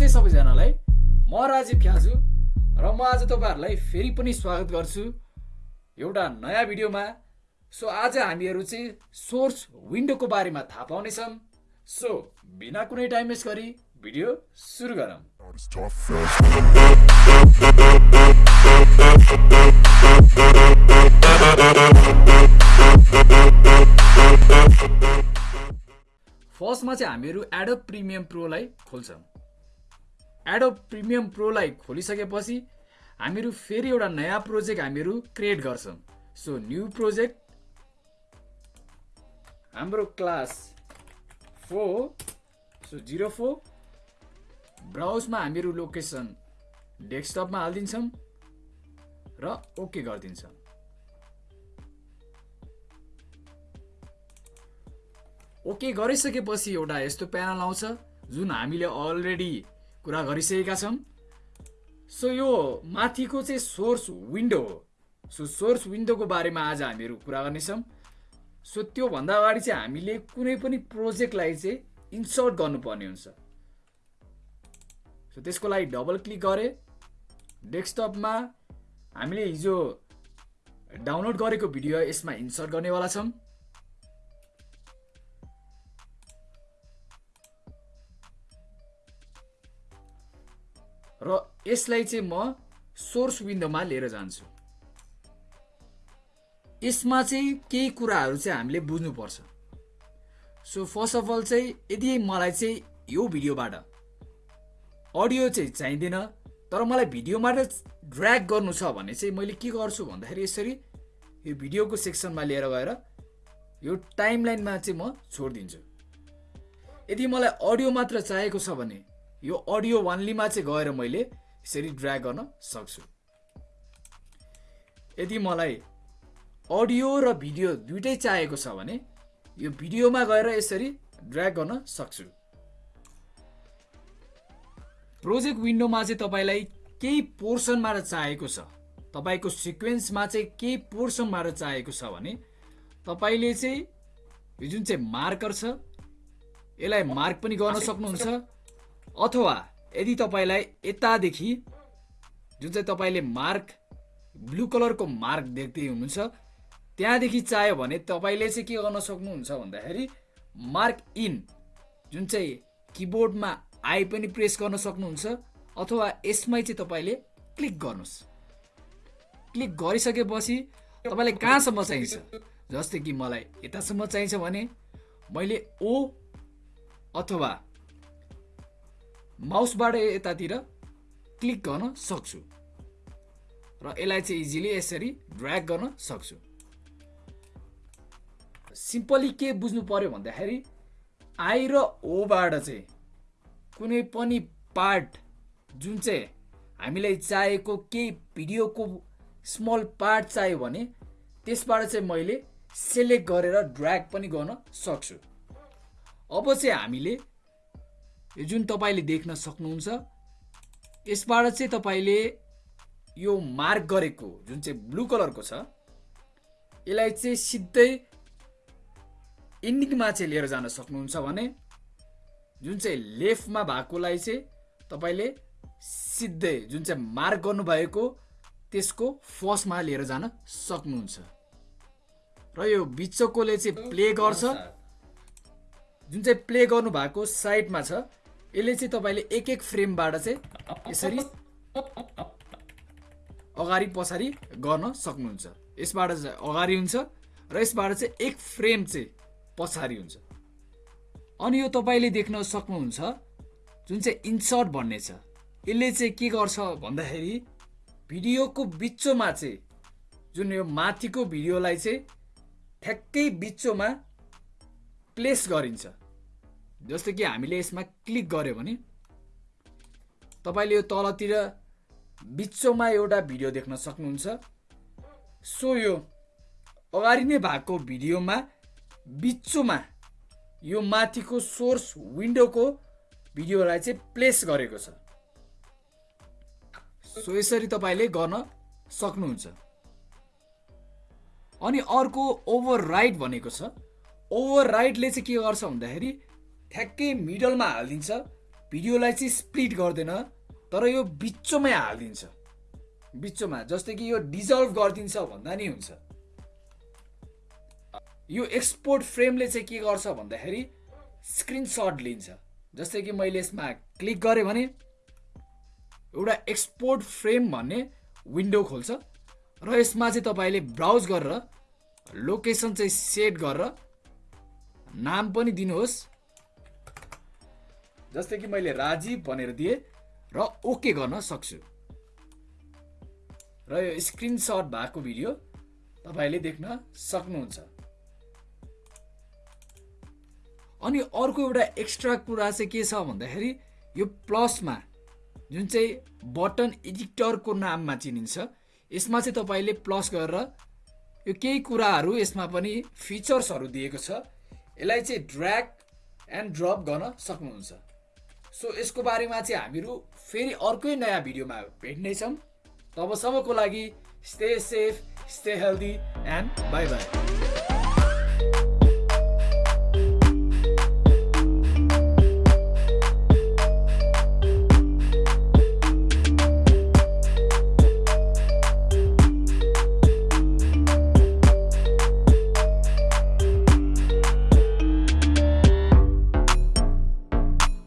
नमस्ते सबैजनालाई। म राजीव ख्याजु र म आज तपाईँहरूलाई फेरि पनि स्वागत गर्छु एउटा नयाँ भिडियोमा। सो आज हामीहरू चाहिँ सोर्स विन्डोको बारेमा थाहा पाउनेछौँ सो बिना कुनै टाइम वेस्ट गरी भिडियो सुरु गरौँ. फर्स्टमा चाहिँ हामीहरू एडोब प्रिमियम प्रोलाई खोल्छौँ। एडोब प्रिमियम प्रोलाई खोलिसकेपछि हामीहरू फेरि एउटा नयाँ प्रोजेक्ट हामीहरू क्रिएट गर्छौँ। सो न्यू प्रोजेक्ट हाम्रो class four so zero four ब्राउजमा हामीहरू लोकेसन डेस्कटपमा हालिदिन्छौँ र ओके गरिदिन्छौँ। ओके गरिसकेपछि एउटा यस्तो प्यानल आउँछ जुन हामीले अलरेडी कुरा गरिसकेका छौँ सो यो माथिको चाहिँ सोर्स विन्डो हो। सो सोर्स विन्डोको बारेमा आज हामीहरू कुरा गर्नेछौँ। सो त्योभन्दा अगाडि चाहिँ हामीले कुनै पनि प्रोजेक्टलाई चाहिँ इन्सर्ट गर्नुपर्ने हुन्छ। सो त्यसको लागि डबल क्लिक गरे डेस्कटपमा हामीले हिजो डाउनलोड गरेको भिडियो यसमा इन्सर्ट गर्नेवाला छौँ। र यसलाई चाहिँ म सोर्स विन्डोमा लिएर जान्छु। यसमा चाहिँ केही कुराहरू चाहिँ हामीले बुझ्नुपर्छ। सो फर्स्ट अफ अल चाहिँ यदि मलाई चाहिँ यो भिडियोबाट अडियो चाहिँ चाहिँदैन तर मलाई भिडियोबाट ड्र्याग गर्नु छ भने चाहिँ मैले के गर्छु भन्दाखेरि यसरी यो भिडियोको सेक्सनमा लिएर गएर यो टाइम लाइनमा चाहिँ म छोडिदिन्छु। यदि मलाई अडियो मात्र चाहिएको छ भने यो अडियो वानलीमा चाहिँ गएर मैले यसरी ड्र्याग गर्न सक्छु। यदि मलाई अडियो र भिडियो दुइटै चाहिएको छ भने यो भिडियोमा गएर यसरी ड्र्याग गर्न सक्छु। प्रोजेक्ट विन्डोमा चाहिँ तपाईँलाई केही पोर्सनबाट चाहिएको छ। तपाईँको सिक्वेन्समा चाहिँ केही पोर्सनबाट चाहिएको छ भने तपाईँले चाहिँ यो जुन चाहिँ मार्कर छ यसलाई मार्क पनि गर्न सक्नुहुन्छ। अथवा यदि तपाईँलाई यतादेखि जुन चाहिँ तपाईँले मार्क ब्लू कलरको मार्क देख्दै हुनुहुन्छ त्यहाँदेखि चाहियो भने तपाईँले चाहिँ के गर्न सक्नुहुन्छ भन्दाखेरि मार्क इन जुन चाहिँ किबोर्डमा आई पनि प्रेस गर्न सक्नुहुन्छ अथवा यसमै चाहिँ तपाईँले क्लिक गर्नुहोस्। क्लिक गरिसकेपछि तपाईँलाई कहाँसम्म चाहिन्छ? जस्तै कि मलाई यतासम्म चाहिन्छ भने मैले ओ अथवा माउसबाट यतातिर क्लिक गर्न सक्छु। र यसलाई चाहिँ इजिली यसरी ड्र्याग गर्न सक्छु। सिम्पली के बुझ्नु पर्यो भन्दाखेरि आई र ओबाट चाहिँ कुनै पनि पार्ट जुन चाहिँ हामीलाई चाहिएको केही भिडियोको स्मल पार्ट चाहियो भने त्यसबाट चाहिँ मैले सेलेक्ट गरेर ड्र्याग पनि गर्न सक्छु। अब चाहिँ हामीले जुन तपाईँले देख्न सक्नुहुन्छ यसबाट चाहिँ तपाईँले यो मार्क गरेको जुन चाहिँ ब्लू कलरको छ यसलाई चाहिँ सिधै इन्डिङमा चाहिँ लिएर जान सक्नुहुन्छ भने जुन चाहिँ लेफ्टमा भएकोलाई चाहिँ तपाईँले सिधै जुन चाहिँ मार्क गर्नुभएको त्यसको फर्स्टमा लिएर जान सक्नुहुन्छ। र यो बिचकोले चाहिँ प्ले गर्छ। जुन चाहिँ प्ले गर्नु भएको साइडमा छ यसले चाहिँ तपाईँले एक एक फ्रेमबाट चाहिँ यसरी अगाडि पछाडि गर्न सक्नुहुन्छ। यसबाट चाहिँ अगाडि हुन्छ र यसबाट चाहिँ एक फ्रेम चाहिँ पछाडि हुन्छ। अनि यो तपाईँले देख्न सक्नुहुन्छ जुन चाहिँ इन्सर्ट भन्ने छ यसले चाहिँ के गर्छ भन्दाखेरि भिडियोको बिचोमा चाहिँ जुन यो माथिको भिडियोलाई चाहिँ ठ्याक्कै बिचोमा प्लेस गरिन्छ। जस्तो कि हामीले यसमा क्लिक गऱ्यो भने तपाईँले यो तलतिर बिचोमा एउटा भिडियो देख्न सक्नुहुन्छ। सो यो अगाडि नै भएको भिडियोमा बिचोमा यो माथिको सोर्स विन्डोको भिडियोलाई चाहिँ प्लेस गरेको छ। सो यसरी तपाईँले गर्न सक्नुहुन्छ। अनि अर्को ओभर राइट भनेको छ। ओभर राइटले चाहिँ के गर्छ भन्दाखेरि ठ्याक्कै मिडलमा हालिदिन्छ। भिडियोलाई चाहिँ स्प्लिट गर्दैन तर यो बिचोमै हालिदिन्छ। बिचोमा जस्तै कि यो डिजल्भ गरिदिन्छ भन्दा नि हुन्छ। यो एक्सपोर्ट फ्रेमले चाहिँ के गर्छ भन्दाखेरि स्क्रिनसट लिन्छ। जस्तै कि मैले यसमा क्लिक गरेँ भने एउटा एक्सपोर्ट फ्रेम भन्ने विन्डो खोल्छ। र यसमा चाहिँ तपाईँले ब्राउज गरेर लोकेसन चाहिँ सेट गरेर नाम पनि दिनुहोस्। जस्तै कि मैले राजीव भनेर दिएँ र ओके गर्न सक्छु। र यो स्क्रिनसट भएको भिडियो तपाईँले देख्न सक्नुहुन्छ। अनि अर्को एउटा एक्स्ट्रा कुरा चाहिँ के छ भन्दाखेरि यो प्लसमा जुन चाहिँ बटन एडिटरको नाममा चिनिन्छ यसमा चाहिँ तपाईँले प्लस गरेर यो केही कुराहरू यसमा पनि फिचर्सहरू दिएको छ। यसलाई चाहिँ ड्र्याग एन्ड ड्रप गर्न सक्नुहुन्छ। सो यसको बारेमा चाहिँ हामीहरू फेरि अर्कै नयाँ भिडियोमा भेट्नेछौँ। तबसम्मको लागि stay safe stay healthy and bye bye